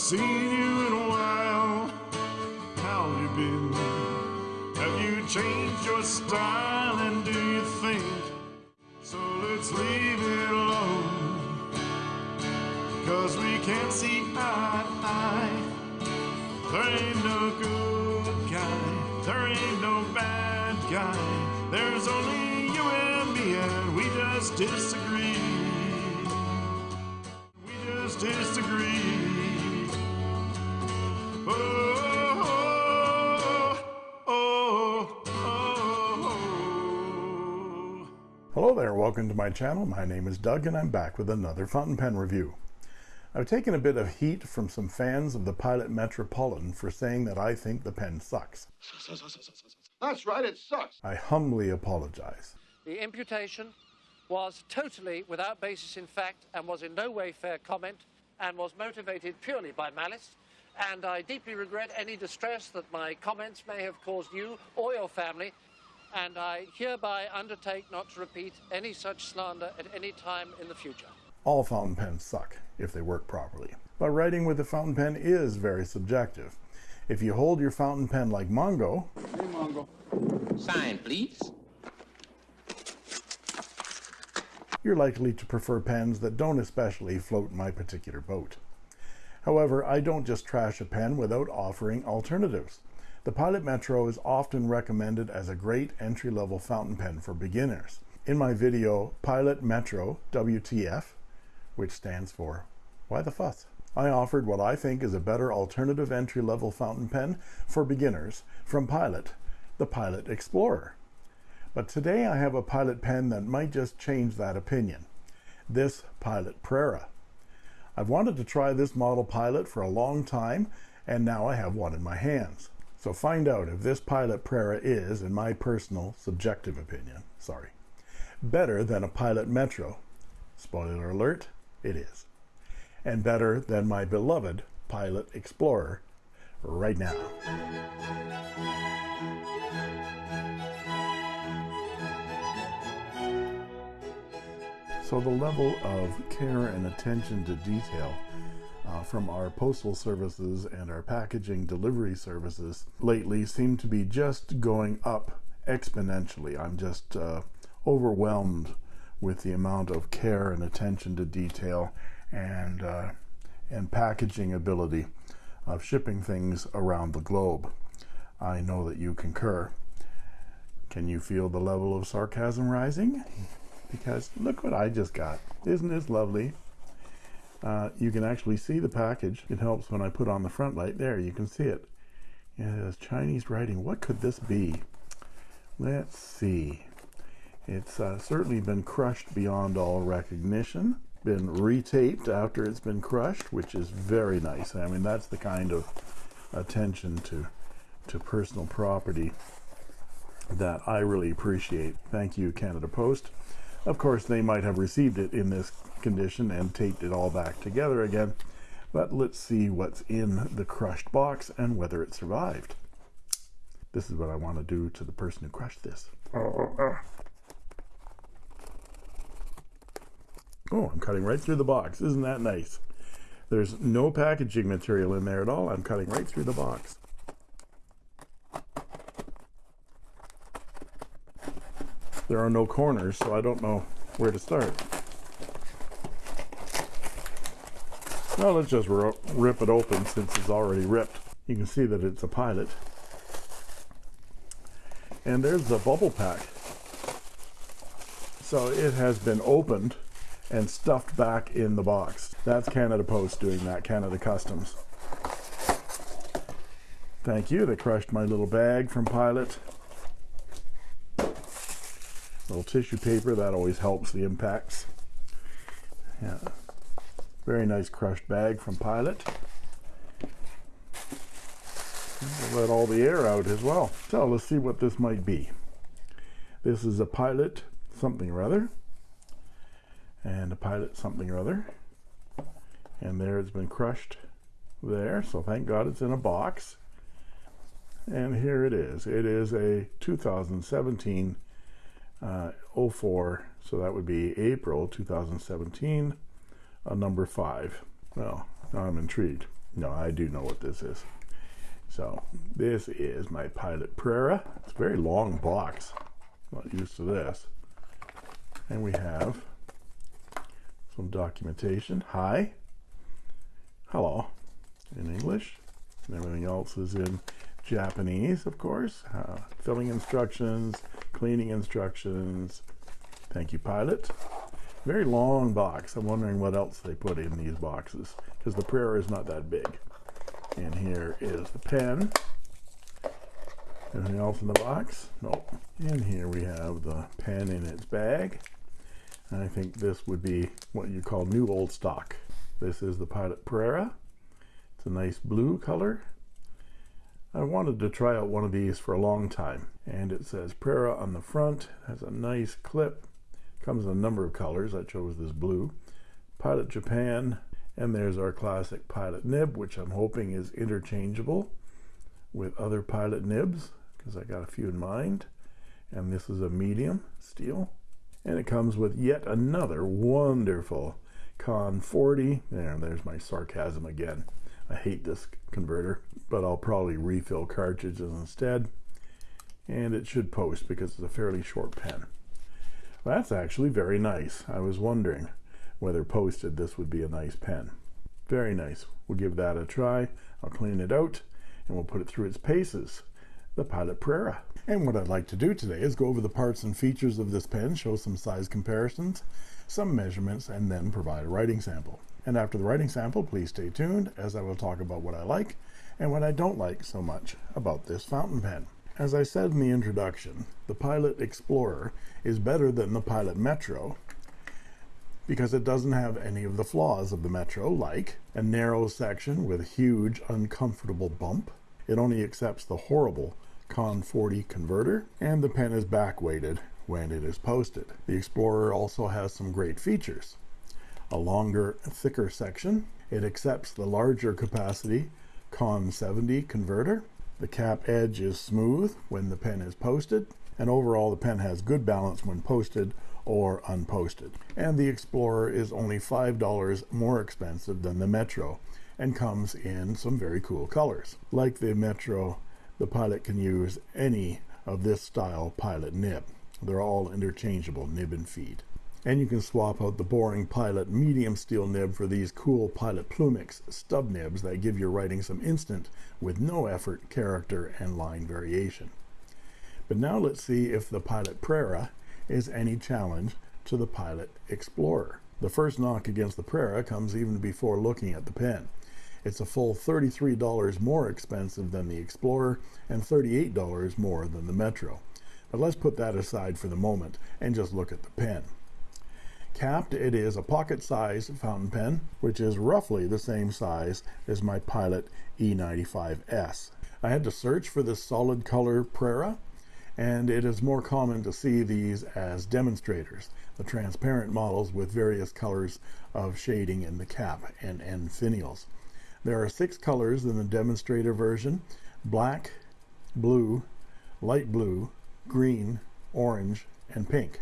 seen you in a while. How you been? Have you changed your style? And do you think? So let's leave it alone. Cause we can't see eye to eye. There ain't no good guy. There ain't no bad guy. There's only you and me, and we just disagree. We just disagree. Oh, oh, oh, oh. Hello there, welcome to my channel. My name is Doug and I'm back with another fountain pen review. I've taken a bit of heat from some fans of the Pilot Metropolitan for saying that I think the pen sucks. That's right, it sucks. I humbly apologize. The imputation was totally without basis in fact and was in no way fair comment and was motivated purely by malice. And I deeply regret any distress that my comments may have caused you or your family. And I hereby undertake not to repeat any such slander at any time in the future. All fountain pens suck if they work properly. But writing with a fountain pen is very subjective. If you hold your fountain pen like Mongo, Hey, Mongo. Sign, please. you're likely to prefer pens that don't especially float my particular boat. However, I don't just trash a pen without offering alternatives. The Pilot Metro is often recommended as a great entry-level fountain pen for beginners. In my video, Pilot Metro WTF, which stands for Why the Fuss? I offered what I think is a better alternative entry-level fountain pen for beginners from Pilot, the Pilot Explorer. But today I have a Pilot pen that might just change that opinion. This Pilot Prera. I've wanted to try this model Pilot for a long time, and now I have one in my hands. So find out if this Pilot Prera is, in my personal subjective opinion, sorry, better than a Pilot Metro. Spoiler alert, it is. And better than my beloved Pilot Explorer right now. So the level of care and attention to detail uh, from our postal services and our packaging delivery services lately seem to be just going up exponentially. I'm just uh, overwhelmed with the amount of care and attention to detail and uh, and packaging ability of shipping things around the globe. I know that you concur. Can you feel the level of sarcasm rising? Because look what I just got. Isn't this lovely? Uh, you can actually see the package. It helps when I put on the front light. There, you can see it. It has Chinese writing. What could this be? Let's see. It's uh, certainly been crushed beyond all recognition. Been retaped after it's been crushed, which is very nice. I mean, that's the kind of attention to to personal property that I really appreciate. Thank you, Canada Post. Of course, they might have received it in this condition and taped it all back together again. But let's see what's in the crushed box and whether it survived. This is what I want to do to the person who crushed this. Oh, I'm cutting right through the box. Isn't that nice? There's no packaging material in there at all. I'm cutting right through the box. There are no corners, so I don't know where to start. Well, let's just rip it open since it's already ripped. You can see that it's a pilot. And there's the bubble pack. So it has been opened and stuffed back in the box. That's Canada Post doing that, Canada Customs. Thank you, they crushed my little bag from Pilot little tissue paper that always helps the impacts. Yeah. Very nice crushed bag from pilot. Let all the air out as well. So let's see what this might be. This is a pilot something or other. And a pilot something or other. And there it's been crushed there. So thank god it's in a box. And here it is. It is a 2017 uh, 04 so that would be April 2017 uh, number five well now I'm intrigued No, I do know what this is. So this is my Pilot Prera. It's a very long box. I'm Not used to this. And we have some documentation. Hi. Hello. In English. And everything else is in Japanese, of course. Uh, filling instructions, cleaning instructions. Thank you, Pilot. Very long box. I'm wondering what else they put in these boxes because the Prera is not that big. And here is the pen. Anything else in the box? Nope. And here we have the pen in its bag. And I think this would be what you call new old stock. This is the Pilot Prera. It's a nice blue color. I wanted to try out one of these for a long time. And it says Prera on the front. Has a nice clip. Comes in a number of colors. I chose this blue. Pilot Japan. And there's our classic Pilot nib, which I'm hoping is interchangeable with other Pilot nibs because I got a few in mind. And this is a medium steel. And it comes with yet another wonderful Con 40. There, there's my sarcasm again. I hate this converter, but I'll probably refill cartridges instead. And it should post because it's a fairly short pen. That's actually very nice. I was wondering whether posted this would be a nice pen. Very nice. We'll give that a try. I'll clean it out and we'll put it through its paces. The Pilot Prera. And what I'd like to do today is go over the parts and features of this pen, show some size comparisons, some measurements, and then provide a writing sample. And after the writing sample, please stay tuned as I will talk about what I like and what I don't like so much about this fountain pen. As I said in the introduction, the Pilot Explorer is better than the Pilot Metro because it doesn't have any of the flaws of the Metro, like a narrow section with a huge uncomfortable bump. It only accepts the horrible Con 40 converter, and the pen is back weighted when it is posted. The Explorer also has some great features. A longer, thicker section. It accepts the larger capacity Con 70 converter. The cap edge is smooth when the pen is posted, and overall the pen has good balance when posted or unposted. And the Explorer is only $5 more expensive than the Metro and comes in some very cool colors. Like the Metro, the pilot can use any of this style pilot nib. They're all interchangeable nib and feed. And you can swap out the boring Pilot medium steel nib for these cool Pilot Plumix stub nibs that give your writing some instant, with no effort, character, and line variation. But now let's see if the Pilot Prera is any challenge to the Pilot Explorer. The first knock against the Prera comes even before looking at the pen. It's a full $33 more expensive than the Explorer and $38 more than the Metro. But let's put that aside for the moment and just look at the pen. Capped, it is a pocket-sized fountain pen, which is roughly the same size as my Pilot E95S. I had to search for this solid color Prera, and it is more common to see these as demonstrators, the transparent models with various colors of shading in the cap and end finials. There are six colors in the demonstrator version, black, blue, light blue, green, orange, and pink.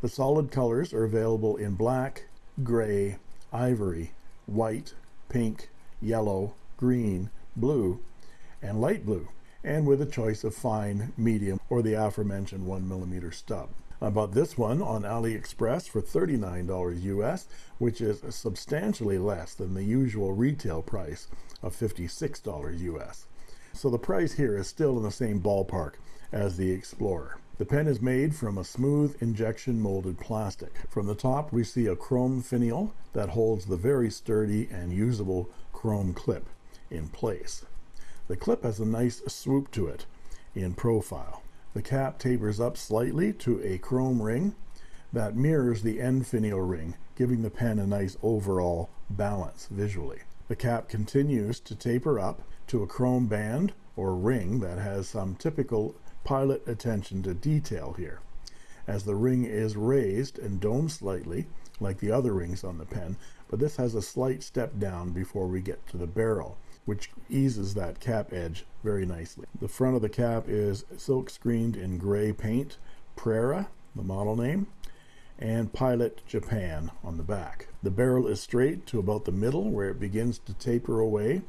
The solid colors are available in black, gray, ivory, white, pink, yellow, green, blue, and light blue and with a choice of fine, medium, or the aforementioned 1mm stub. I bought this one on AliExpress for $39 US, which is substantially less than the usual retail price of $56 US. So the price here is still in the same ballpark as the Explorer. The pen is made from a smooth injection molded plastic. From the top we see a chrome finial that holds the very sturdy and usable chrome clip in place. The clip has a nice swoop to it in profile. The cap tapers up slightly to a chrome ring that mirrors the end finial ring, giving the pen a nice overall balance visually. The cap continues to taper up to a chrome band or ring that has some typical pilot attention to detail here. As the ring is raised and domed slightly, like the other rings on the pen, but this has a slight step down before we get to the barrel which eases that cap edge very nicely. The front of the cap is silk screened in gray paint, Prera, the model name, and Pilot Japan on the back. The barrel is straight to about the middle where it begins to taper away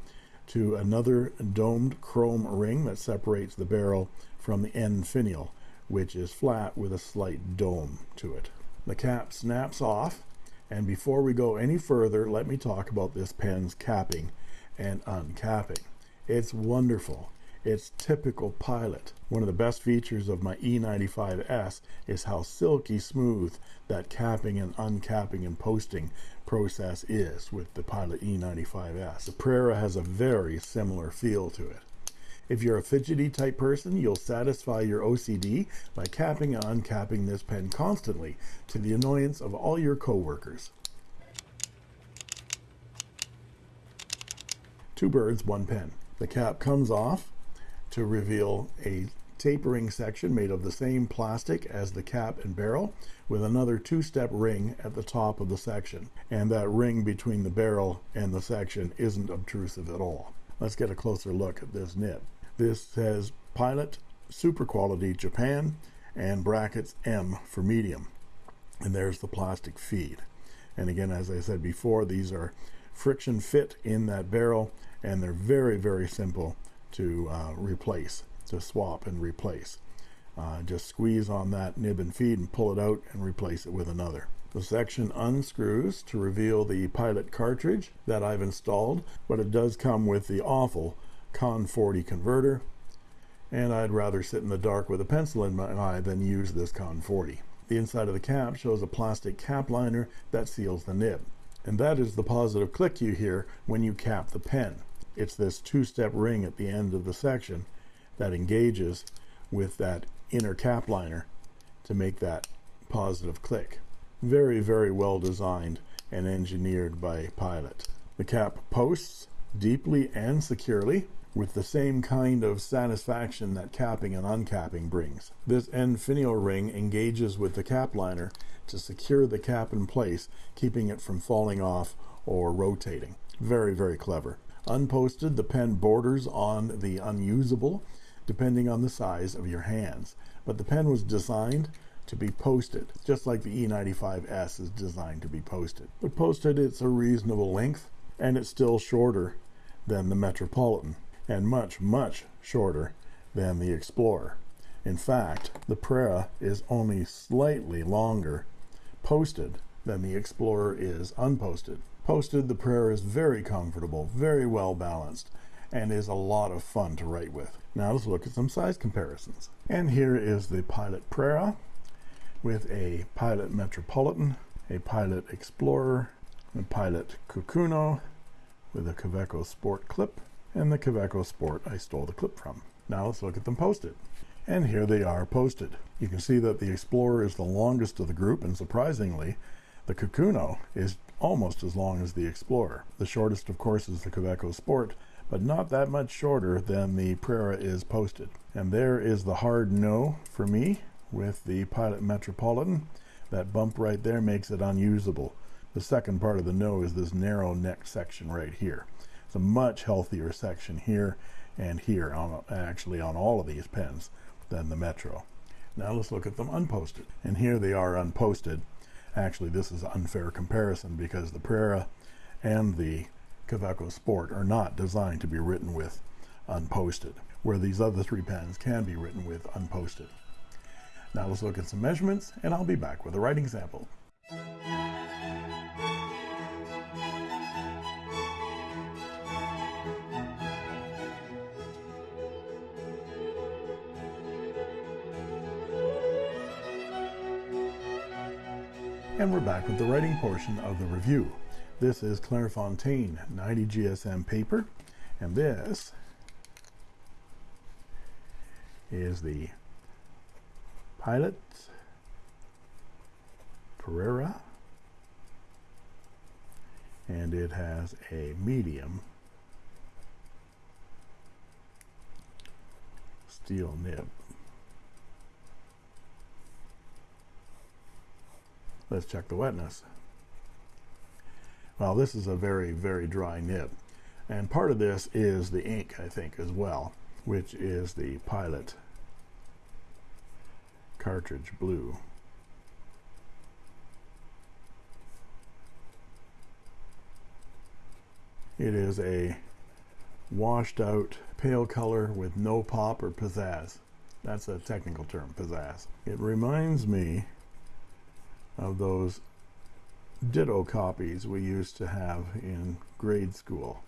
to another domed chrome ring that separates the barrel from the end finial, which is flat with a slight dome to it. The cap snaps off, and before we go any further, let me talk about this pen's capping and uncapping. It's wonderful. It's typical Pilot. One of the best features of my E95S is how silky smooth that capping and uncapping and posting process is with the Pilot E95S. The Prera has a very similar feel to it. If you're a fidgety type person, you'll satisfy your OCD by capping and uncapping this pen constantly to the annoyance of all your coworkers. Two birds, one pen. The cap comes off to reveal a tapering section made of the same plastic as the cap and barrel with another two-step ring at the top of the section. And that ring between the barrel and the section isn't obtrusive at all. Let's get a closer look at this nib. This says pilot super quality Japan and brackets M for medium. And there's the plastic feed. And again as I said before these are friction fit in that barrel and they're very very simple to uh, replace, to swap and replace. Uh, just squeeze on that nib and feed and pull it out and replace it with another. The section unscrews to reveal the pilot cartridge that I've installed, but it does come with the awful Con 40 converter, and I'd rather sit in the dark with a pencil in my eye than use this Con 40. The inside of the cap shows a plastic cap liner that seals the nib. And that is the positive click you hear when you cap the pen it's this two-step ring at the end of the section that engages with that inner cap liner to make that positive click. Very, very well designed and engineered by Pilot. The cap posts deeply and securely with the same kind of satisfaction that capping and uncapping brings. This end finial ring engages with the cap liner to secure the cap in place, keeping it from falling off or rotating. Very, very clever. Unposted, the pen borders on the unusable, depending on the size of your hands. But the pen was designed to be posted, just like the E95S is designed to be posted. But posted, it's a reasonable length, and it's still shorter than the Metropolitan, and much, much shorter than the Explorer. In fact, the Prera is only slightly longer posted than the Explorer is unposted posted, the Prera is very comfortable, very well balanced, and is a lot of fun to write with. Now let's look at some size comparisons. And here is the Pilot Prera with a Pilot Metropolitan, a Pilot Explorer, a Pilot Kakuno with a Kaweco Sport clip, and the Kaweco Sport I stole the clip from. Now let's look at them posted. And here they are posted. You can see that the Explorer is the longest of the group, and surprisingly, the Kakuno is almost as long as the Explorer. The shortest, of course, is the Kaweco Sport, but not that much shorter than the Prera is posted. And there is the hard no for me with the Pilot Metropolitan. That bump right there makes it unusable. The second part of the no is this narrow neck section right here. It's a much healthier section here and here, on actually on all of these pens, than the Metro. Now let's look at them unposted. And here they are unposted actually this is an unfair comparison because the Prera and the Kaweco Sport are not designed to be written with unposted, where these other three pens can be written with unposted. Now let's look at some measurements and I'll be back with a writing sample. We're back with the writing portion of the review. This is Clairefontaine 90 GSM paper, and this is the Pilot Prera, and it has a medium steel nib. let's check the wetness. Well this is a very very dry nib. And part of this is the ink I think as well which is the pilot cartridge blue. It is a washed out pale color with no pop or pizzazz. That's a technical term pizzazz. It reminds me of those ditto copies we used to have in grade school.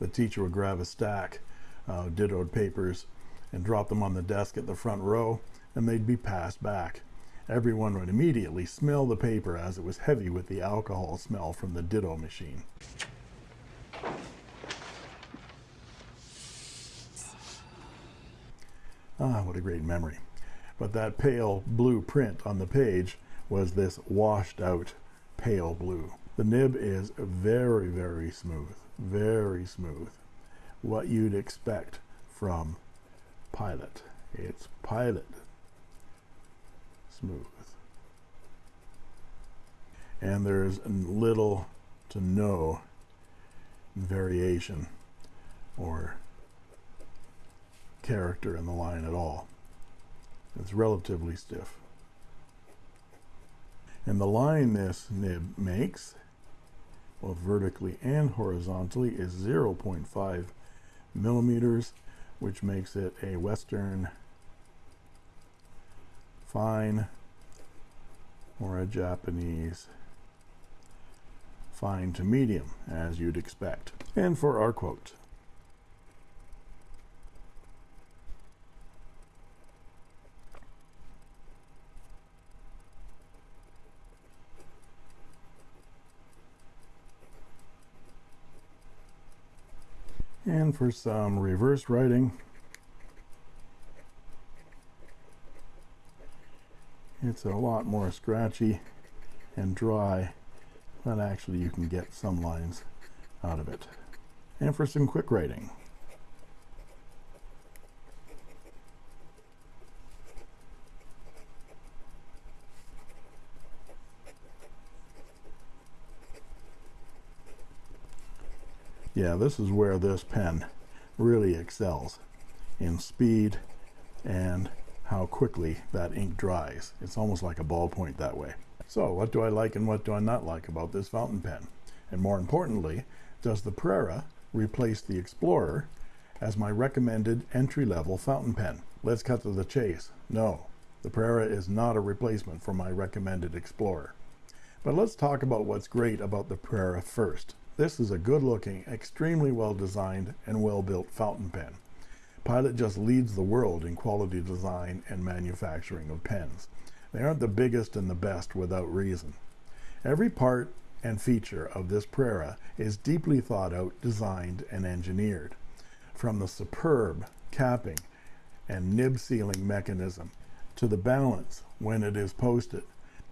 The teacher would grab a stack of dittoed papers and drop them on the desk at the front row, and they'd be passed back. Everyone would immediately smell the paper as it was heavy with the alcohol smell from the ditto machine. Ah, what a great memory. But that pale blue print on the page was this washed out pale blue. The nib is very, very smooth, very smooth. What you'd expect from Pilot. It's Pilot smooth. And there's little to no variation or character in the line at all. It's relatively stiff. And the line this nib makes, both vertically and horizontally, is 0.5 millimeters, which makes it a Western fine or a Japanese fine to medium, as you'd expect. And for our quote. And for some reverse writing, it's a lot more scratchy and dry, but actually you can get some lines out of it. And for some quick writing, yeah this is where this pen really excels in speed and how quickly that ink dries. It's almost like a ballpoint that way. So what do I like and what do I not like about this fountain pen? And more importantly does the Prera replace the Explorer as my recommended entry-level fountain pen? Let's cut to the chase. No the Prera is not a replacement for my recommended Explorer. But let's talk about what's great about the Prera first this is a good-looking, extremely well-designed and well-built fountain pen. Pilot just leads the world in quality design and manufacturing of pens. They aren't the biggest and the best without reason. Every part and feature of this Prera is deeply thought out, designed, and engineered. From the superb capping and nib sealing mechanism to the balance when it is posted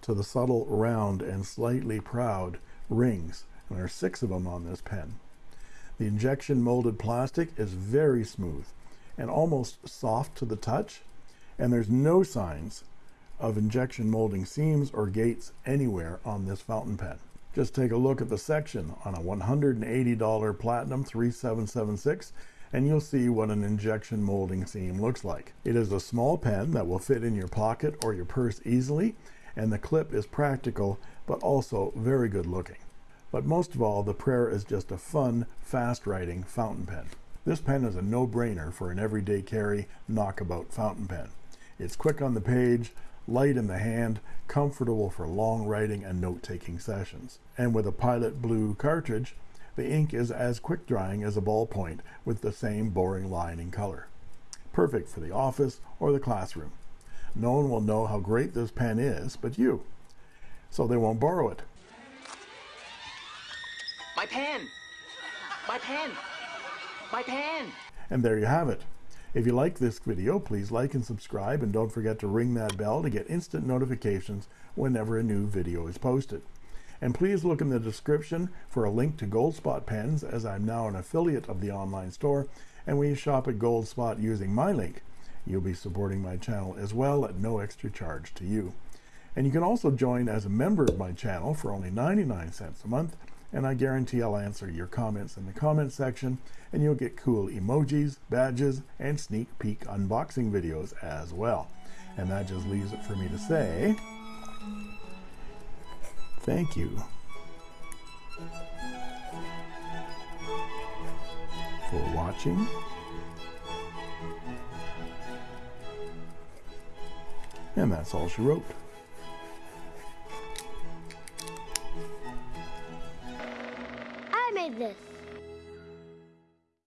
to the subtle round and slightly proud rings there are six of them on this pen. The injection molded plastic is very smooth and almost soft to the touch, and there's no signs of injection molding seams or gates anywhere on this fountain pen. Just take a look at the section on a $180 Platinum 3776 and you'll see what an injection molding seam looks like. It is a small pen that will fit in your pocket or your purse easily and the clip is practical but also very good looking. But most of all, the Prera is just a fun, fast-writing fountain pen. This pen is a no-brainer for an everyday carry knockabout fountain pen. It's quick on the page, light in the hand, comfortable for long writing and note-taking sessions. And with a Pilot Blue cartridge, the ink is as quick drying as a ballpoint with the same boring line and color. Perfect for the office or the classroom. No one will know how great this pen is but you, so they won't borrow it. My pen! My pen! My pen! And there you have it. If you like this video, please like and subscribe, and don't forget to ring that bell to get instant notifications whenever a new video is posted. And please look in the description for a link to Goldspot pens, as I'm now an affiliate of the online store, and when you shop at Goldspot using my link, you'll be supporting my channel as well at no extra charge to you. And you can also join as a member of my channel for only 99 cents a month, and I guarantee I'll answer your comments in the comment section and you'll get cool emojis, badges, and sneak peek unboxing videos as well. And that just leaves it for me to say thank you. For watching. And that's all she wrote. this.